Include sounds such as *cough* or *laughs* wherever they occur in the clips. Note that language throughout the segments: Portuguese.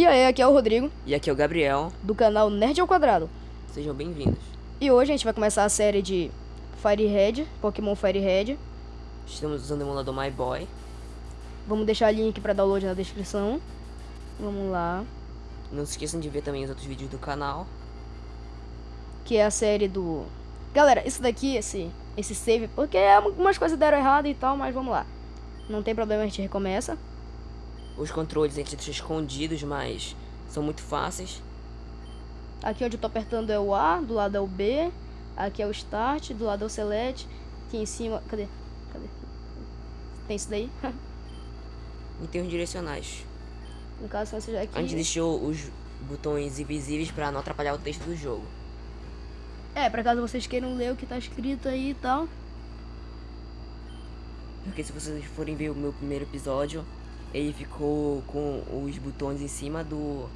E aí, aqui é o Rodrigo, E aqui é o Gabriel, do canal Nerd ao Quadrado. sejam bem-vindos. E hoje a gente vai começar a série de Fire Red, Pokémon Fire Red. Estamos usando o emulador My Boy. Vamos deixar link pra download na descrição. Vamos lá. Não se esqueçam de ver também os outros vídeos do canal. Que é a série do... Galera, isso daqui, esse, esse save, porque algumas coisas deram errado e tal, mas vamos lá. Não tem problema, a gente recomeça. Os controles a gente deixa escondidos, mas são muito fáceis. Aqui onde eu tô apertando é o A, do lado é o B. Aqui é o Start, do lado é o Select. Aqui em cima... Cadê? Cadê? Tem isso daí? E tem os direcionais. no caso, esse já aqui... A gente deixou os botões invisíveis pra não atrapalhar o texto do jogo. É, pra caso vocês queiram ler o que tá escrito aí e tal. Porque se vocês forem ver o meu primeiro episódio, ele ficou com os botões em cima do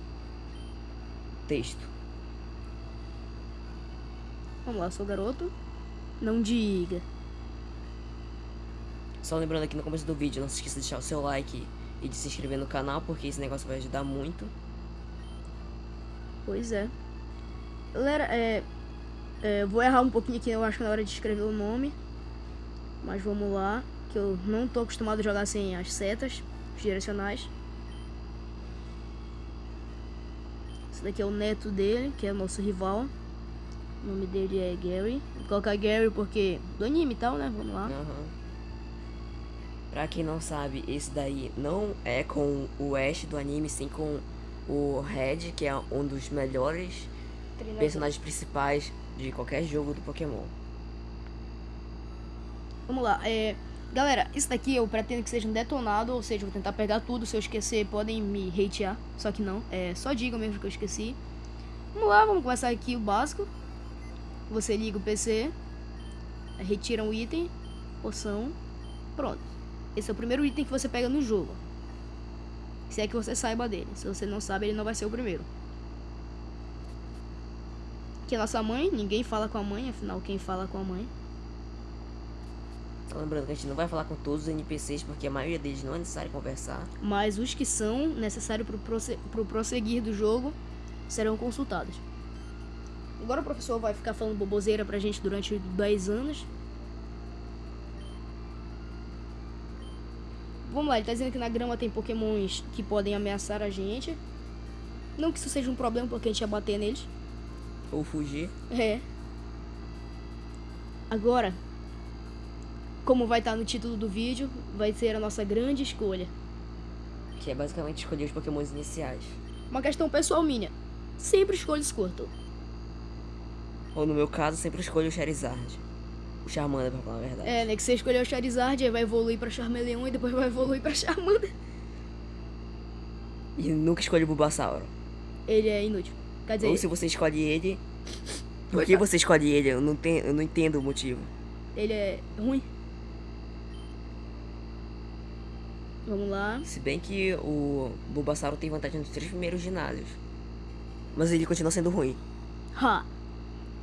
texto. Vamos lá, sou garoto. Não diga. Só lembrando aqui no começo do vídeo, não se esqueça de deixar o seu like e de se inscrever no canal, porque esse negócio vai ajudar muito. Pois é. Galera, é, é, vou errar um pouquinho aqui, eu acho que na hora de escrever o nome. Mas vamos lá, que eu não tô acostumado a jogar sem as setas, os direcionais. Esse daqui é o neto dele, que é o nosso rival. O nome dele é Gary. Vou colocar Gary porque do anime e tal, né? Vamos lá. Aham. Pra quem não sabe, esse daí não é com o Ash do anime, sim com o Red, que é um dos melhores personagens principais de qualquer jogo do Pokémon. Vamos lá, é... Galera, isso daqui eu pretendo que seja um detonado, ou seja, vou tentar pegar tudo, se eu esquecer podem me hatear, só que não, é só digam mesmo que eu esqueci. Vamos lá, vamos começar aqui o básico. Você liga o PC, retira um item, poção, pronto. Esse é o primeiro item que você pega no jogo. Se é que você saiba dele, se você não sabe ele não vai ser o primeiro. Aqui é nossa mãe, ninguém fala com a mãe, afinal quem fala com a mãe Só lembrando que a gente não vai falar com todos os NPCs, porque a maioria deles não é necessário conversar. mas os que são necessários para o prosse prosseguir do jogo serão consultados. Agora o professor vai ficar falando boboseira pra gente durante 10 anos. Vamos lá, ele tá dizendo que na grama tem pokémons que podem ameaçar a gente. Não que isso seja um problema, porque a gente ia bater neles. Ou fugir. É. Agora, como vai estar no título do vídeo, vai ser a nossa grande escolha. Que é basicamente escolher os pokémons iniciais. Uma questão pessoal minha. Sempre escolho Squirtle. Ou no meu caso, sempre escolho o Charizard. O Charmander, pra falar a verdade. É, né? Que você escolheu o Charizard, aí vai evoluir pra Charmeleon e depois vai evoluir pra Charmander. E nunca escolho o Bulbasauro. Ele é inútil. Quer dizer, Ou se você escolhe ele... *laughs* Por que você escolhe ele? Eu não, tenho, eu não entendo o motivo. ele é ruim. Vamos lá. Se bem que o Bulbasauro tem vantagem nos três primeiros ginásios. Mas ele continua sendo ruim. Ha.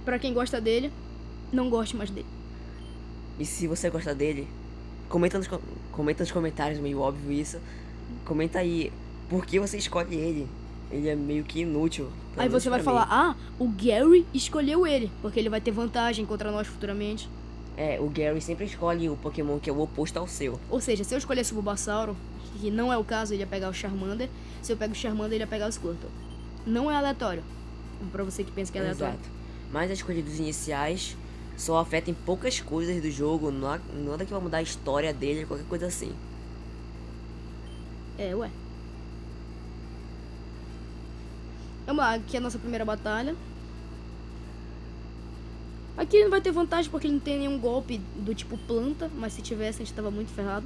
Pra quem gosta dele, não goste mais dele. E se você gosta dele, comenta nos, co- comenta nos comentários, meio óbvio isso. Comenta aí por que você escolhe ele. Ele é meio que inútil. Aí você vai mim. falar, ah, o Gary escolheu ele, porque ele vai ter vantagem contra nós futuramente. É, o Gary sempre escolhe o Pokémon que é o oposto ao seu. Ou seja, se eu escolhesse o Bulbasauro, que não é o caso, ele ia pegar o Charmander. Se eu pego o Charmander, ele ia pegar o Squirtle. Não é aleatório. Pra você que pensa que é aleatório. Exato. Mas a escolha dos iniciais só afeta em poucas coisas do jogo. Nada que vai mudar a história dele, qualquer coisa assim. É, ué. Vamos lá, aqui é a nossa primeira batalha. Aqui ele não vai ter vantagem porque ele não tem nenhum golpe do tipo planta, mas se tivesse a gente tava muito ferrado.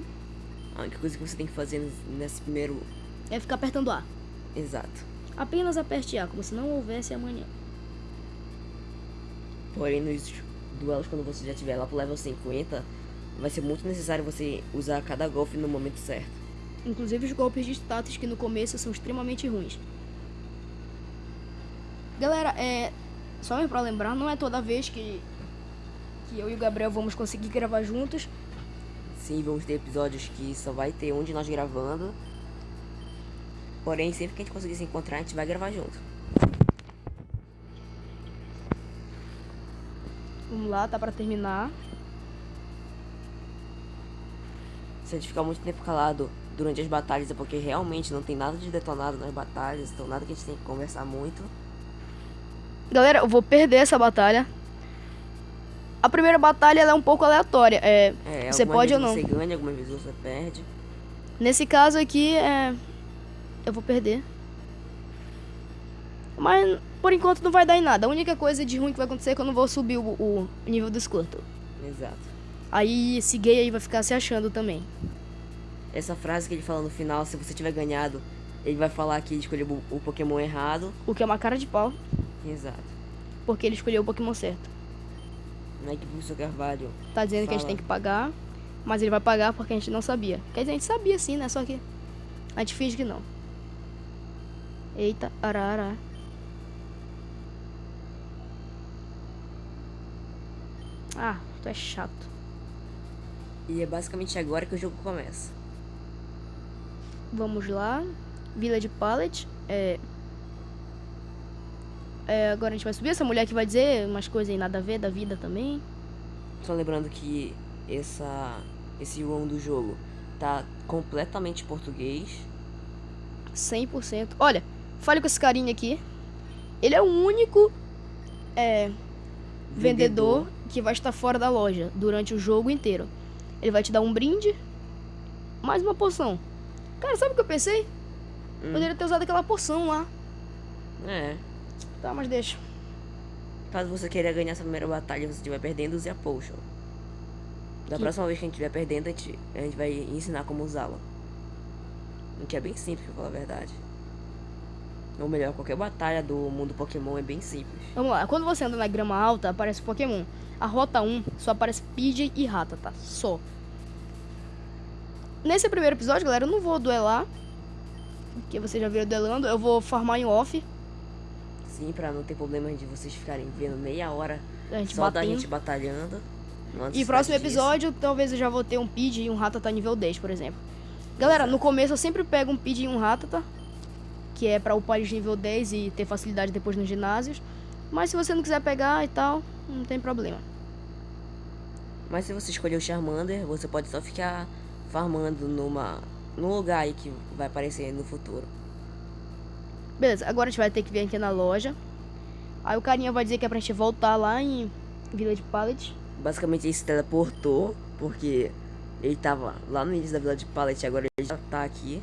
A única coisa que você tem que fazer nesse- primeiro. É ficar apertando A. Exato. Apenas aperte A, como se não houvesse amanhã. Porém, nos duelos, quando você já tiver lá pro level 50, vai ser muito necessário você usar cada golpe no momento certo. Inclusive os golpes de status que no começo são extremamente ruins. Galera, é. Só pra lembrar, não é toda vez que, que eu e o Gabriel vamos conseguir gravar juntos. Sim, vamos ter episódios que só vai ter um de nós gravando. Porém, sempre que a gente conseguir se encontrar, a gente vai gravar junto. Vamos lá, tá pra terminar. Se a gente ficar muito tempo calado durante as batalhas é porque realmente não tem nada de detonado nas batalhas, então nada que a gente tem que conversar muito. Galera, eu vou perder essa batalha. A primeira batalha é um pouco aleatória. É, É, você pode ou não. Você ganha, algumas vezes você perde. Nesse caso aqui, é... eu vou perder. Mas por enquanto não vai dar em nada. A única coisa de ruim que vai acontecer é que eu não vou subir o, o nível do Squirtle. Exato. Aí esse gay aí vai ficar se achando também. Essa frase que ele fala no final, se você tiver ganhado, ele vai falar que escolheu o Pokémon errado. O que é uma cara de pau, Exato. porque ele escolheu o Pokémon certo. Não é que o professor Carvalho Tá dizendo que a gente Fala. tem que pagar, mas ele vai pagar porque a gente não sabia. Quer dizer, a gente sabia sim, né? Só que a gente finge que não. Eita, arara. Ah, tu é chato. E é basicamente agora que o jogo começa. Vamos lá. Village Palette. É... é. Agora a gente vai subir. Essa mulher que vai dizer umas coisas aí nada a ver da vida também. Só lembrando que essa, esse ROM do jogo tá completamente português. 100%. Olha, fale com esse carinha aqui. Ele é o único é, vendedor que vai estar fora da loja durante o jogo inteiro. Ele vai te dar um brinde, mais uma poção. Cara, sabe o que eu pensei? Hum. Poderia ter usado aquela poção lá. É. Tá, mas deixa. Caso você queira ganhar essa primeira batalha você estiver perdendo, use a Potion. Da Que- próxima vez que a gente estiver perdendo, a gente, a gente vai ensinar como usá-la. O que é bem simples, pra falar a verdade. Ou melhor, qualquer batalha do mundo Pokémon é bem simples. Vamos lá. Quando você anda na grama alta, aparece Pokémon. A rota 1 só aparece Pidgey e Rata, tá? Só. Nesse primeiro episódio, galera, eu não vou duelar. Porque vocês já viram duelando. Eu vou farmar em off. Sim, pra não ter problemas de vocês ficarem vendo meia hora só da batendo. gente batalhando. E próximo disso. episódio, talvez eu já vou ter um Pidgey e um Ratata nível 10, por exemplo. Galera, no começo eu sempre pego um Pidgey e um Ratata. Que é pra upar eles nível 10 e ter facilidade depois nos ginásios. Mas se você não quiser pegar e tal, não tem problema. Mas se você escolher o Charmander, você pode só ficar farmando numa, num lugar aí que vai aparecer no futuro. Beleza, agora a gente vai ter que vir aqui na loja. Aí o carinha vai dizer que é pra gente voltar lá em Village Palette. Basicamente ele se teleportou, porque ele tava lá no início da Vila de Pallet e agora ele já tá aqui.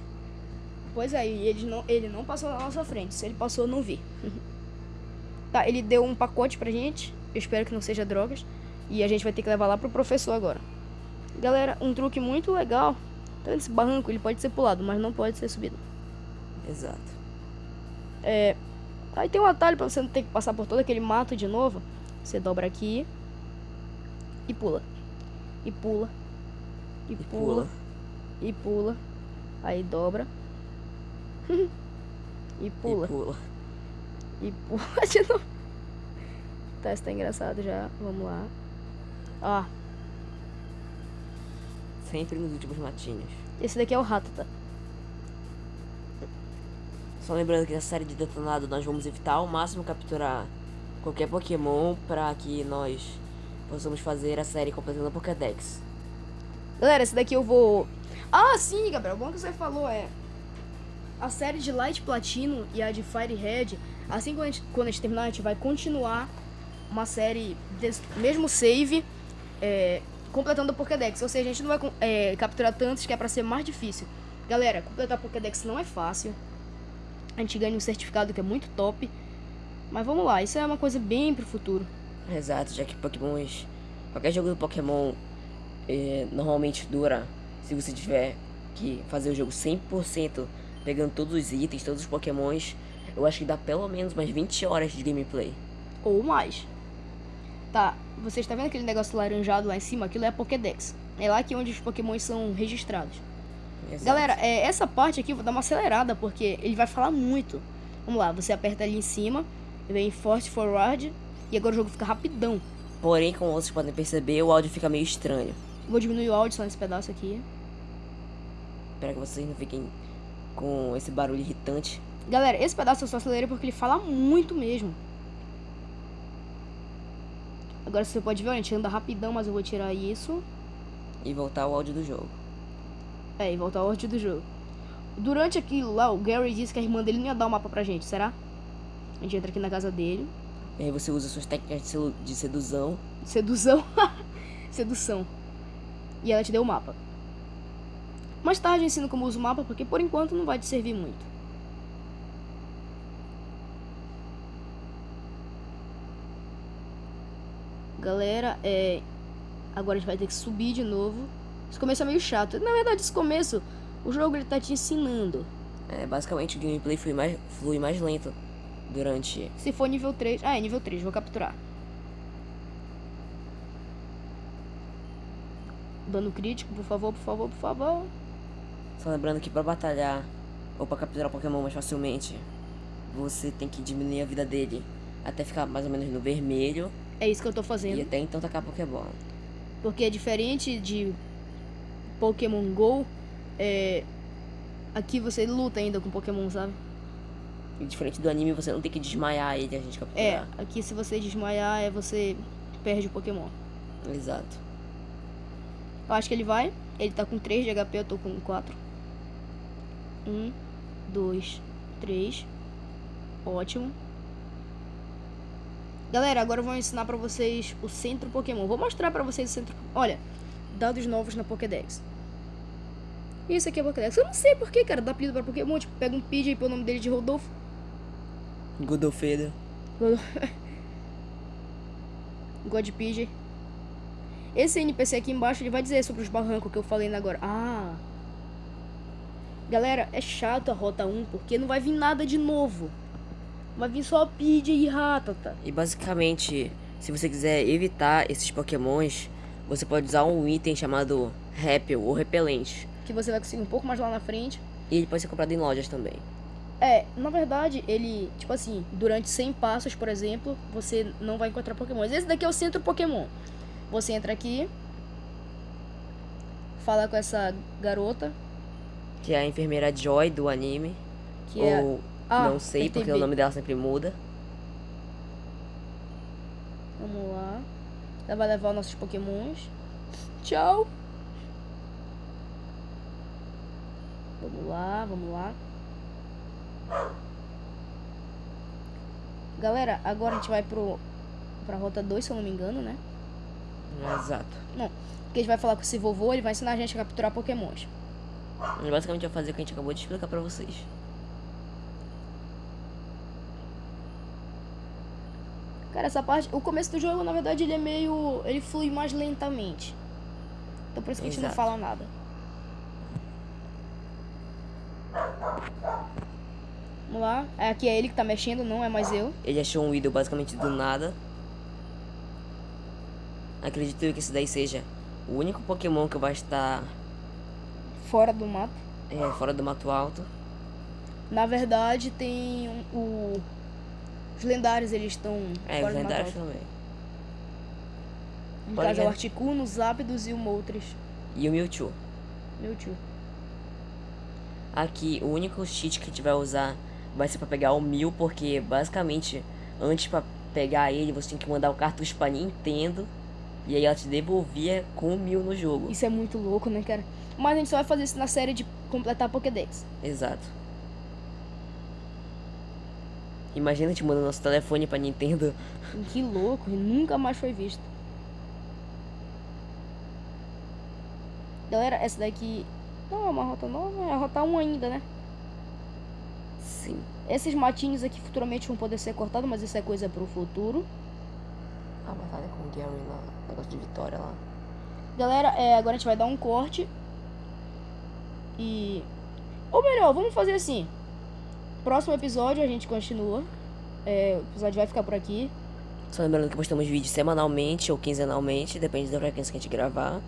Pois é, e ele não, ele não passou na nossa frente. Se ele passou, eu não vi. tá, ele deu um pacote pra gente. Eu espero que não seja drogas. E a gente vai ter que levar lá pro professor agora. Galera, um truque muito legal. Tá nesse barranco, ele pode ser pulado, mas não pode ser subido. Exato. É, aí tem um atalho pra você não ter que passar por todo aquele mato de novo. Você dobra aqui. E pula. E pula. E, E pula. pula. E pula. Aí dobra. *laughs* e pula. E pula. E pula *laughs* de novo. Tá, isso tá engraçado já. Vamos lá. Ó, Sempre nos últimos matinhos. esse daqui é o rato, tá? Só lembrando que na série de detonado nós vamos evitar ao máximo capturar qualquer Pokémon para que nós possamos fazer a série completando a Pokédex. Galera, esse daqui eu vou. Ah, sim, Gabriel. Bom que você falou é. A série de Light Platino e a de Fire Red. Assim quando a gente, quando a gente terminar, a gente vai continuar uma série mesmo save. é, completando a Pokédex. Ou seja, a gente não vai é, capturar tantos que é pra ser mais difícil. Galera, completar a Pokédex não é fácil. A gente ganha um certificado que é muito top. Mas vamos lá, isso é uma coisa bem pro futuro. Exato, já que Pokémons. Qualquer jogo do Pokémon eh, normalmente dura. Se você tiver que fazer o jogo 100%, pegando todos os itens, todos os Pokémons, eu acho que dá pelo menos umas 20 horas de gameplay. ou mais. Tá, você está vendo aquele negócio laranjado lá em cima? Aquilo é a Pokédex. É lá que onde os Pokémons são registrados. Exato. Galera, é, essa parte aqui eu vou dar uma acelerada porque ele vai falar muito. Vamos lá, você aperta ali em cima, vem Force Forward e agora o jogo fica rapidão. Porém, como vocês podem perceber, o áudio fica meio estranho. Vou diminuir o áudio só nesse pedaço aqui. Para que vocês não fiquem com esse barulho irritante. Galera, esse pedaço eu só acelerei porque ele fala muito mesmo. Agora você pode ver, a gente anda rapidão, mas eu vou tirar isso. E voltar o áudio do jogo. É, e voltar ao áudio do jogo. Durante aquilo lá, o Gary disse que a irmã dele não ia dar o mapa pra gente, será? A gente entra aqui na casa dele. E aí você usa suas técnicas de sedução. Sedução. *laughs* Sedução. E ela te deu o mapa. Mais tarde eu ensino como usa o mapa, porque por enquanto não vai te servir muito. Galera, é... Agora a gente vai ter que subir de novo. Esse começo é meio chato. Na verdade, esse começo, o jogo ele tá te ensinando. É, basicamente o gameplay flui mais, flui mais lento durante. Se for nível 3... Ah, é nível 3, vou capturar. Dano crítico, por favor, por favor, por favor. Só lembrando que pra batalhar ou pra capturar Pokémon mais facilmente, você tem que diminuir a vida dele até ficar mais ou menos no vermelho É isso que eu tô e fazendo. até então tacar Pokébola. Porque é diferente de Pokémon GO, é... aqui você luta ainda com Pokémon, sabe? E diferente do anime, você não tem que desmaiar ele a gente É, capturar. aqui se você desmaiar, é você perde o Pokémon. Exato. Eu acho que ele vai. Ele tá com 3 de HP, eu tô com 4. 1, 2, 3. Ótimo. Galera, agora eu vou ensinar pra vocês o centro Pokémon. Vou mostrar pra vocês o centro. Olha, dados novos na Pokédex. Isso aqui é Pokédex. Eu não sei porquê, cara. Dá apelido pra Pokémon. Tipo, pega um Pidgey e põe o nome dele de Rodolfo. Godofedo. *laughs* God Pidgey. Esse NPC aqui embaixo ele vai dizer sobre os barrancos que eu falei agora. Ah. Galera, é chato a rota 1 porque não vai vir nada de novo. Vai vir só Pidgey e Ratata. E basicamente, se você quiser evitar esses pokémons, você pode usar um item chamado Repel ou Repelente. Que você vai conseguir um pouco mais lá na frente. E ele pode ser comprado em lojas também. É, na verdade, ele, tipo assim, durante 100 passos, por exemplo, você não vai encontrar Pokémon. Esse daqui é o centro Pokémon. Você entra aqui, fala com essa garota, Que é a enfermeira Joy do anime. que é. ou Ah, não sei, apertei porque o nome dela sempre muda. Vamos lá. Ela vai levar nossos pokémons. Tchau. Vamos lá, vamos lá. Galera, agora a gente vai pro pra rota 2, se eu não me engano, né? Exato. Que a gente vai falar com esse vovô, ele vai ensinar a gente a capturar pokémons. E basicamente vai fazer o que a gente acabou de explicar pra vocês. Cara, essa parte, o começo do jogo, na verdade, ele é meio, ele flui mais lentamente. Então por isso que a gente não Exato. fala nada. Vamos lá. É, Aqui é ele que tá mexendo, não é mais eu. Ele achou um ídolo basicamente do nada. Acredito eu que esse daí seja o único Pokémon que vai estar Fora do mato. é, fora do mato alto. Na verdade, tem um- o... Os lendários, eles estão É, os lendários também. No Pode caso, é o. Articuno, o Zapdos e o Moltres. E o Mewtwo. Meu tio. Aqui, o único cheat que a gente vai usar vai ser pra pegar o Mil, porque basicamente, antes pra pegar ele, você tinha que mandar o cartucho pra Nintendo. E aí ela te devolvia com o Mil no jogo. Isso é muito louco, né, cara? Mas a gente só vai fazer isso na série de completar Pokédex. Exato. Imagina a gente mandando nosso telefone pra Nintendo. *laughs* Que louco, e nunca mais foi visto. Galera, essa daqui não é uma rota nova, é a rota 1 ainda, né? Sim. Esses matinhos aqui futuramente vão poder ser cortados, mas isso é coisa pro futuro. A batalha com o Gary lá, negócio de vitória lá. Galera, é, agora a gente vai dar um corte. E. Ou melhor, vamos fazer assim. Próximo episódio a gente continua. É, o episódio vai ficar por aqui. Só lembrando que postamos vídeos semanalmente ou quinzenalmente, depende da frequência que a gente gravar.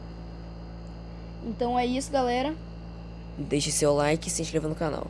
Então é isso, galera. Deixe seu like e se inscreva no canal.